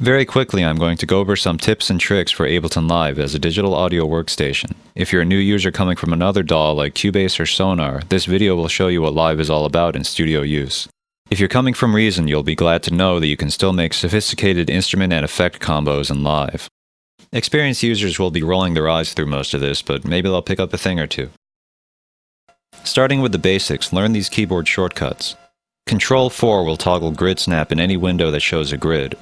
Very quickly, I'm going to go over some tips and tricks for Ableton Live as a digital audio workstation. If you're a new user coming from another DAW like Cubase or Sonar, this video will show you what Live is all about in studio use. If you're coming from Reason, you'll be glad to know that you can still make sophisticated instrument and effect combos in Live. Experienced users will be rolling their eyes through most of this, but maybe they'll pick up a thing or two. Starting with the basics, learn these keyboard shortcuts. Control 4 will toggle grid snap in any window that shows a grid.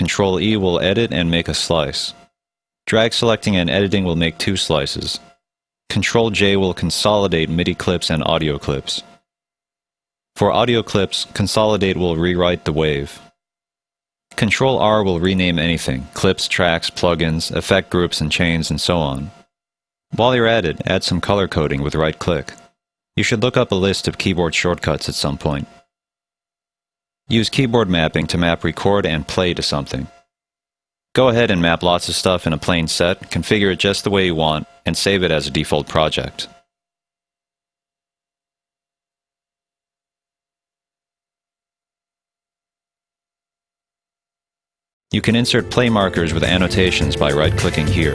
Control E will edit and make a slice. Drag selecting and editing will make two slices. Control J will consolidate MIDI clips and audio clips. For audio clips, consolidate will rewrite the wave. Control R will rename anything, clips, tracks, plugins, effect groups and chains, and so on. While you're at it, add some color coding with right click. You should look up a list of keyboard shortcuts at some point. Use keyboard mapping to map record and play to something. Go ahead and map lots of stuff in a plain set, configure it just the way you want, and save it as a default project. You can insert play markers with annotations by right-clicking here.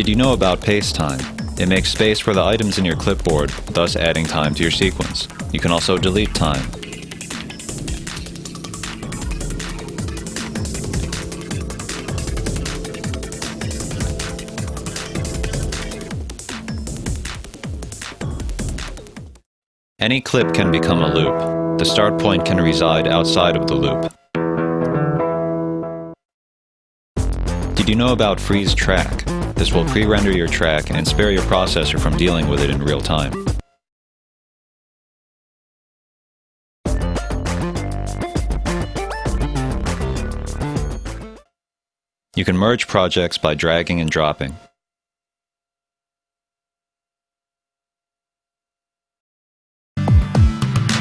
Did you know about paste time? It makes space for the items in your clipboard, thus adding time to your sequence. You can also delete time. Any clip can become a loop. The start point can reside outside of the loop. Did you know about freeze track? This will mm-hmm. pre-render your track and spare your processor from dealing with it in real time. You can merge projects by dragging and dropping.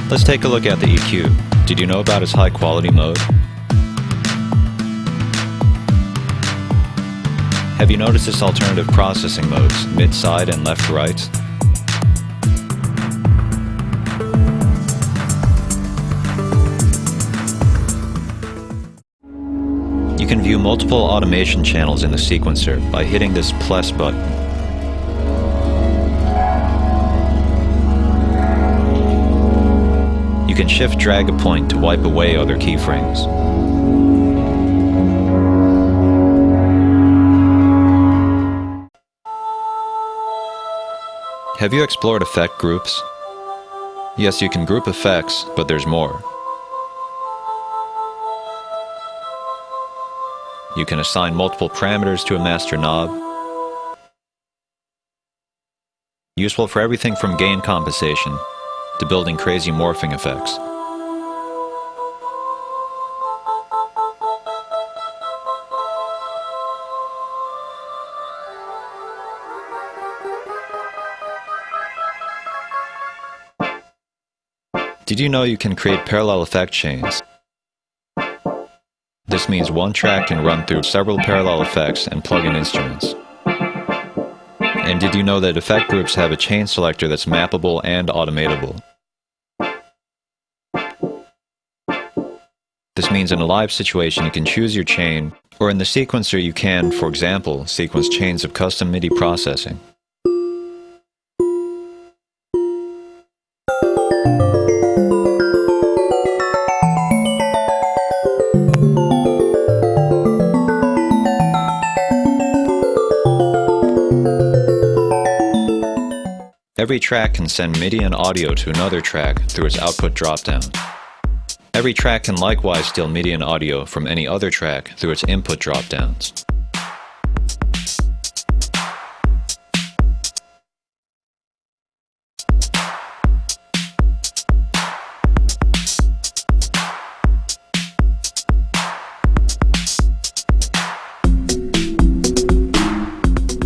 Let's take a look at the EQ. Did you know about its high quality mode? Have you noticed its alternative processing modes, mid-side and left-right? You can view multiple automation channels in the sequencer by hitting this plus button. You can shift drag a point to wipe away other keyframes. Have you explored effect groups? Yes, you can group effects, but there's more. You can assign multiple parameters to a master knob. Useful for everything from gain compensation to building crazy morphing effects. Did you know you can create parallel effect chains? This means one track can run through several parallel effects and plug-in instruments. And did you know that effect groups have a chain selector that's mappable and automatable? This means in a live situation you can choose your chain, or in the sequencer you can, for example, sequence chains of custom MIDI processing. Every track can send MIDI and audio to another track through its output dropdown. Every track can likewise steal MIDI and audio from any other track through its input dropdowns.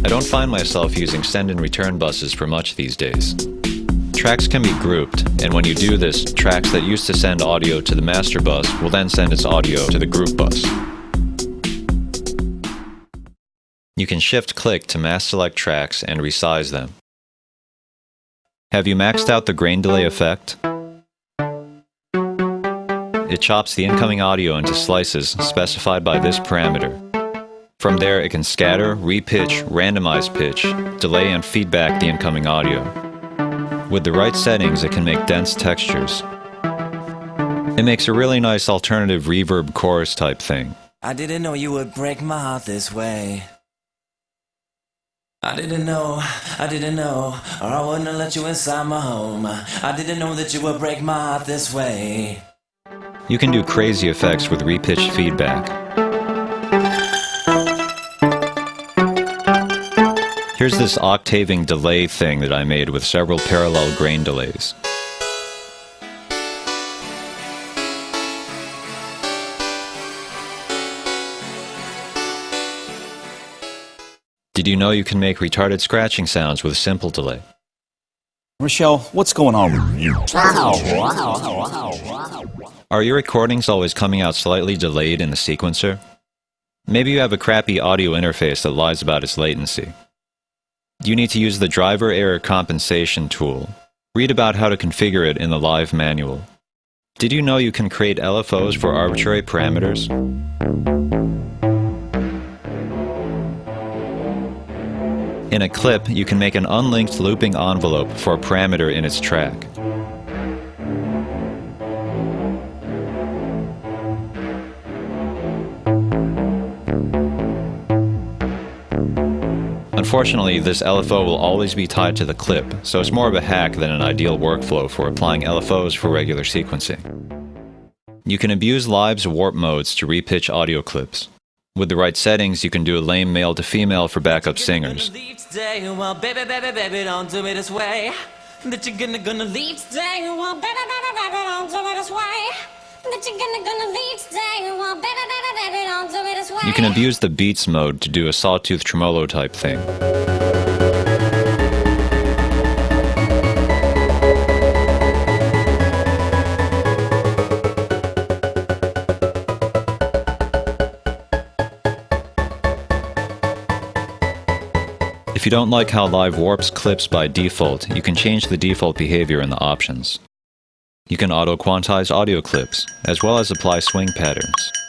I don't find myself using send and return buses for much these days. Tracks can be grouped, and when you do this, tracks that used to send audio to the master bus will then send its audio to the group bus. You can shift-click to mass select tracks and resize them. Have you maxed out the grain delay effect? It chops the incoming audio into slices specified by this parameter. From there, it can scatter, repitch, randomize pitch, delay and feedback the incoming audio. With the right settings, it can make dense textures. It makes a really nice alternative reverb chorus type thing. I didn't know you would break my heart this way. I didn't know, I didn't know, or I wouldn't have let you inside my home. I didn't know that you would break my heart this way. You can do crazy effects with repitched feedback. Here's this octaving delay thing that I made with several parallel grain delays. Did you know you can make retarded scratching sounds with simple delay? Michelle, what's going on with you? Are your recordings always coming out slightly delayed in the sequencer? Maybe you have a crappy audio interface that lies about its latency. You need to use the driver error compensation tool. Read about how to configure it in the live manual. Did you know you can create LFOs for arbitrary parameters? In a clip, you can make an unlinked looping envelope for a parameter in its track. Unfortunately, this LFO will always be tied to the clip, so it's more of a hack than an ideal workflow for applying LFOs for regular sequencing. You can abuse Live's warp modes to repitch audio clips. With the right settings, you can do a lame male to female for backup singers. You can abuse the beats mode to do a sawtooth tremolo type thing. If you don't like how Live warps clips by default, you can change the default behavior in the options. You can auto-quantize audio clips, as well as apply swing patterns.